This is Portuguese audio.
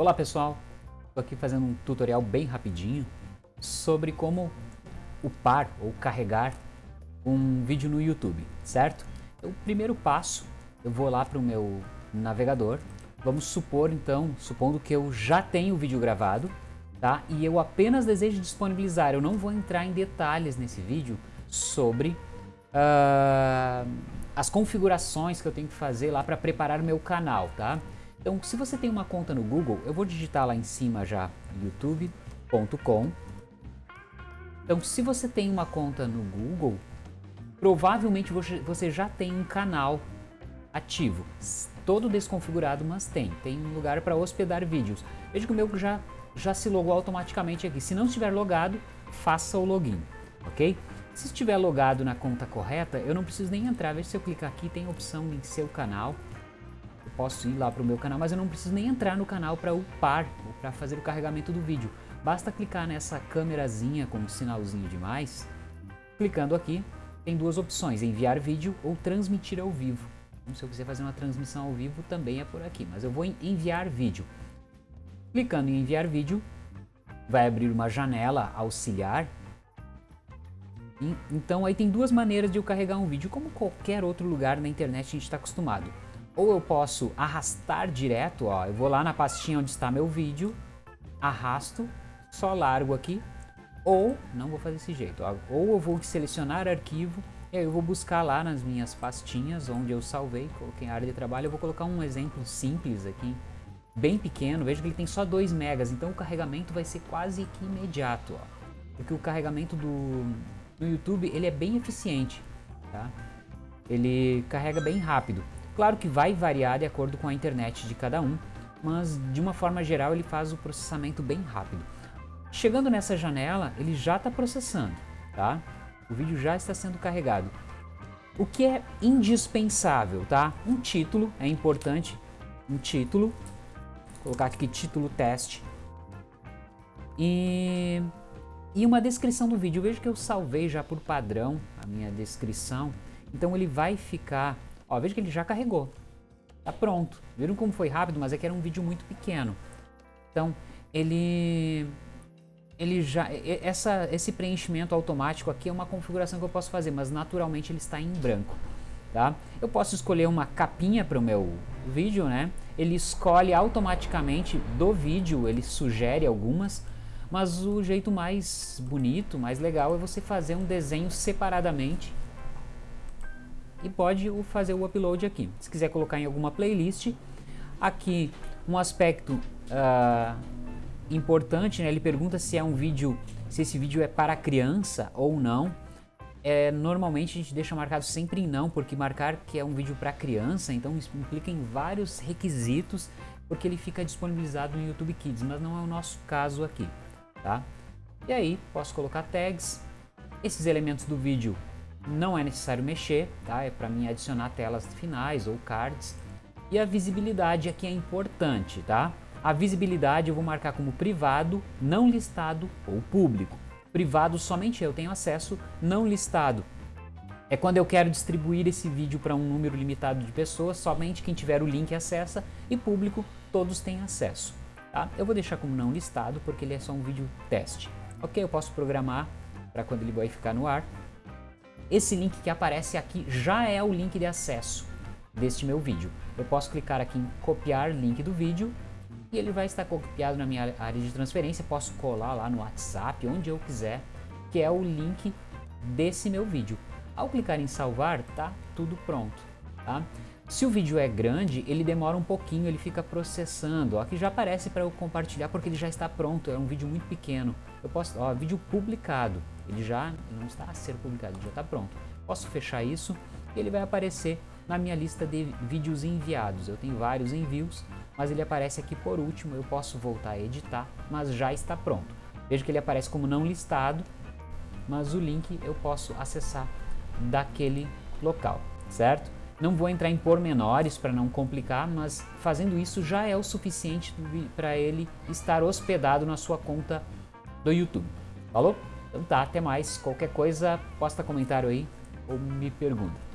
Olá pessoal, estou aqui fazendo um tutorial bem rapidinho sobre como upar ou carregar um vídeo no YouTube, certo? Então, o primeiro passo, eu vou lá para o meu navegador, vamos supor então, supondo que eu já tenho o vídeo gravado, tá? E eu apenas desejo disponibilizar, eu não vou entrar em detalhes nesse vídeo sobre uh, as configurações que eu tenho que fazer lá para preparar meu canal, tá? Então, se você tem uma conta no Google, eu vou digitar lá em cima já youtube.com. Então, se você tem uma conta no Google, provavelmente você já tem um canal ativo, todo desconfigurado, mas tem. Tem um lugar para hospedar vídeos. Veja que o meu já, já se logou automaticamente aqui. Se não estiver logado, faça o login, ok? Se estiver logado na conta correta, eu não preciso nem entrar. Veja se eu clicar aqui, tem a opção em seu canal posso ir lá para o meu canal, mas eu não preciso nem entrar no canal para upar para fazer o carregamento do vídeo. Basta clicar nessa câmerazinha com um sinalzinho de mais. Clicando aqui, tem duas opções, enviar vídeo ou transmitir ao vivo. Então, se eu quiser fazer uma transmissão ao vivo, também é por aqui, mas eu vou em enviar vídeo. Clicando em enviar vídeo, vai abrir uma janela auxiliar. Então aí tem duas maneiras de eu carregar um vídeo, como qualquer outro lugar na internet a gente está acostumado. Ou eu posso arrastar direto, ó, eu vou lá na pastinha onde está meu vídeo, arrasto, só largo aqui, ou, não vou fazer desse jeito, ó, ou eu vou selecionar arquivo, e aí eu vou buscar lá nas minhas pastinhas onde eu salvei, coloquei área de trabalho, eu vou colocar um exemplo simples aqui, bem pequeno, veja que ele tem só 2 megas, então o carregamento vai ser quase que imediato, ó, porque o carregamento do, do YouTube ele é bem eficiente, tá? ele carrega bem rápido. Claro que vai variar de acordo com a internet de cada um, mas de uma forma geral ele faz o processamento bem rápido. Chegando nessa janela, ele já está processando, tá? O vídeo já está sendo carregado. O que é indispensável, tá? Um título é importante, um título, vou colocar aqui título teste, e, e uma descrição do vídeo. Veja que eu salvei já por padrão a minha descrição, então ele vai ficar Ó, veja que ele já carregou. Tá pronto. Viram como foi rápido, mas é que era um vídeo muito pequeno. Então, ele ele já essa esse preenchimento automático aqui é uma configuração que eu posso fazer, mas naturalmente ele está em branco, tá? Eu posso escolher uma capinha para o meu vídeo, né? Ele escolhe automaticamente do vídeo, ele sugere algumas, mas o jeito mais bonito, mais legal é você fazer um desenho separadamente e pode fazer o upload aqui. Se quiser colocar em alguma playlist, aqui um aspecto uh, importante, né? ele pergunta se é um vídeo, se esse vídeo é para criança ou não. É, normalmente a gente deixa marcado sempre em não, porque marcar que é um vídeo para criança, então implica em vários requisitos, porque ele fica disponibilizado no YouTube Kids, mas não é o nosso caso aqui, tá? E aí, posso colocar tags, esses elementos do vídeo não é necessário mexer, tá? É para mim adicionar telas finais ou cards. E a visibilidade aqui é importante, tá? A visibilidade eu vou marcar como privado, não listado ou público. Privado somente eu tenho acesso, não listado. É quando eu quero distribuir esse vídeo para um número limitado de pessoas, somente quem tiver o link acessa e público todos têm acesso. Tá? Eu vou deixar como não listado porque ele é só um vídeo teste. Ok, eu posso programar para quando ele vai ficar no ar. Esse link que aparece aqui já é o link de acesso deste meu vídeo. Eu posso clicar aqui em copiar link do vídeo e ele vai estar copiado na minha área de transferência. Posso colar lá no WhatsApp, onde eu quiser, que é o link desse meu vídeo. Ao clicar em salvar, tá tudo pronto. Tá? Se o vídeo é grande, ele demora um pouquinho, ele fica processando. Aqui já aparece para eu compartilhar porque ele já está pronto, é um vídeo muito pequeno. Eu posso, ó, vídeo publicado. Ele já não está a ser publicado, já está pronto. Posso fechar isso e ele vai aparecer na minha lista de vídeos enviados. Eu tenho vários envios, mas ele aparece aqui por último. Eu posso voltar a editar, mas já está pronto. Veja que ele aparece como não listado, mas o link eu posso acessar daquele local, certo? Não vou entrar em pormenores para não complicar, mas fazendo isso já é o suficiente para ele estar hospedado na sua conta do YouTube. Falou? Então tá, até mais. Qualquer coisa, posta comentário aí ou me pergunta.